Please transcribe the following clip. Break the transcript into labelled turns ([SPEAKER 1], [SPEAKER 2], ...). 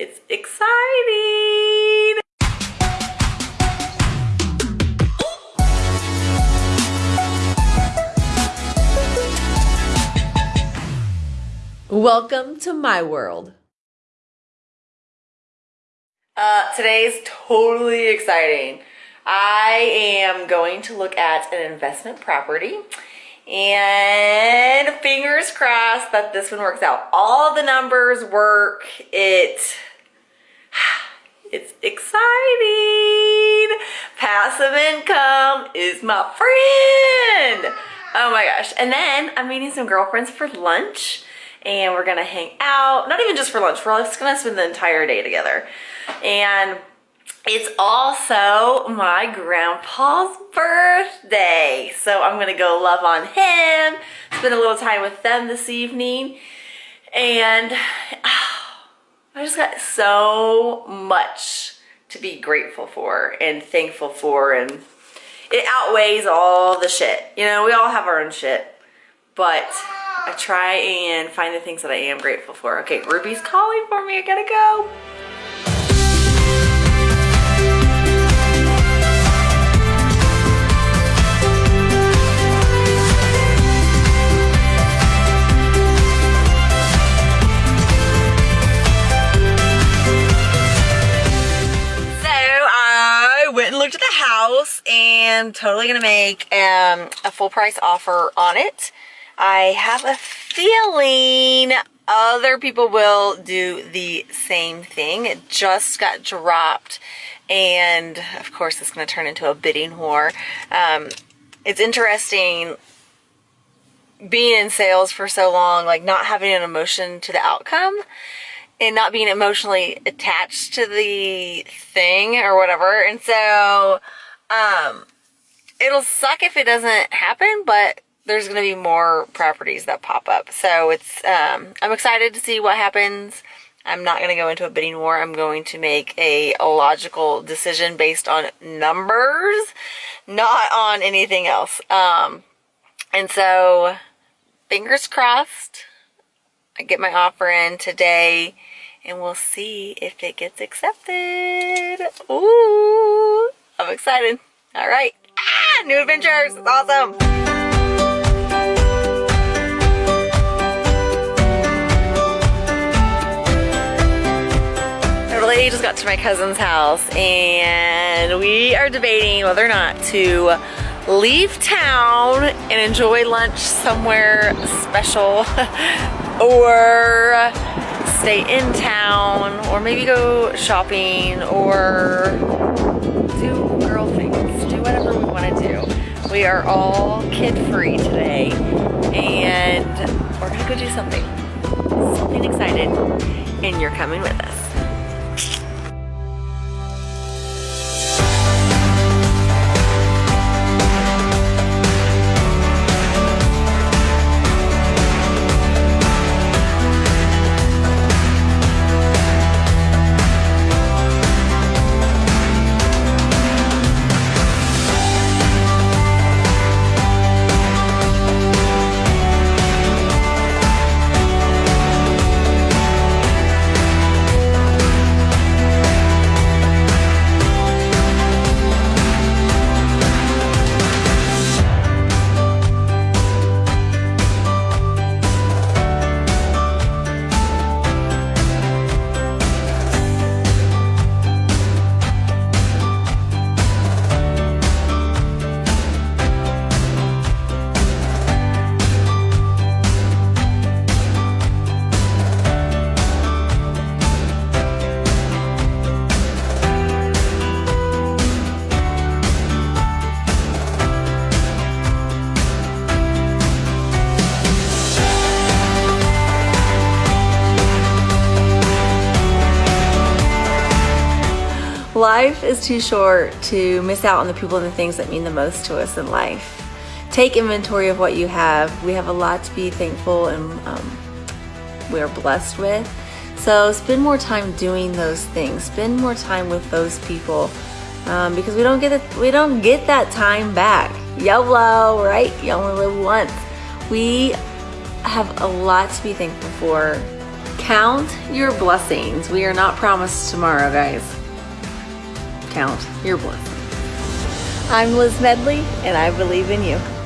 [SPEAKER 1] It's exciting. Welcome to my world. Uh, today's totally exciting. I am going to look at an investment property and fingers crossed that this one works out. All the numbers work. It, it's exciting. Passive income is my friend. Oh my gosh. And then I'm meeting some girlfriends for lunch and we're gonna hang out. Not even just for lunch, we're just gonna spend the entire day together. And it's also my grandpa's birthday. So I'm gonna go love on him, spend a little time with them this evening. And I just got so much to be grateful for and thankful for and it outweighs all the shit. You know, we all have our own shit, but I try and find the things that I am grateful for. Okay, Ruby's calling for me, I gotta go. At the house and totally gonna make um, a full price offer on it. I have a feeling other people will do the same thing. It just got dropped and of course it's to turn into a bidding war. Um, it's interesting being in sales for so long, like not having an emotion to the outcome and not being emotionally attached to the thing or whatever. And so, um, it'll suck if it doesn't happen, but there's going to be more properties that pop up. So it's, um, I'm excited to see what happens. I'm not going to go into a bidding war. I'm going to make a, a logical decision based on numbers, not on anything else. Um, and so fingers crossed. I get my offer in today and we'll see if it gets accepted. Ooh, I'm excited. All right. Ah, new adventures. It's awesome. I just got to my cousin's house and we are debating whether or not to leave town and enjoy lunch somewhere special or stay in town or maybe go shopping or do girl things, do whatever we want to do. We are all kid-free today and we're gonna go do something, something excited and you're coming with us. Life is too short to miss out on the people and the things that mean the most to us in life. Take inventory of what you have. We have a lot to be thankful and um, we are blessed with. So spend more time doing those things. Spend more time with those people um, because we don't get it. We don't get that time back. YOLO, right? You only live once. We have a lot to be thankful for Count your blessings. We are not promised tomorrow, guys. Count your blessings. I'm Liz Medley, and I believe in you.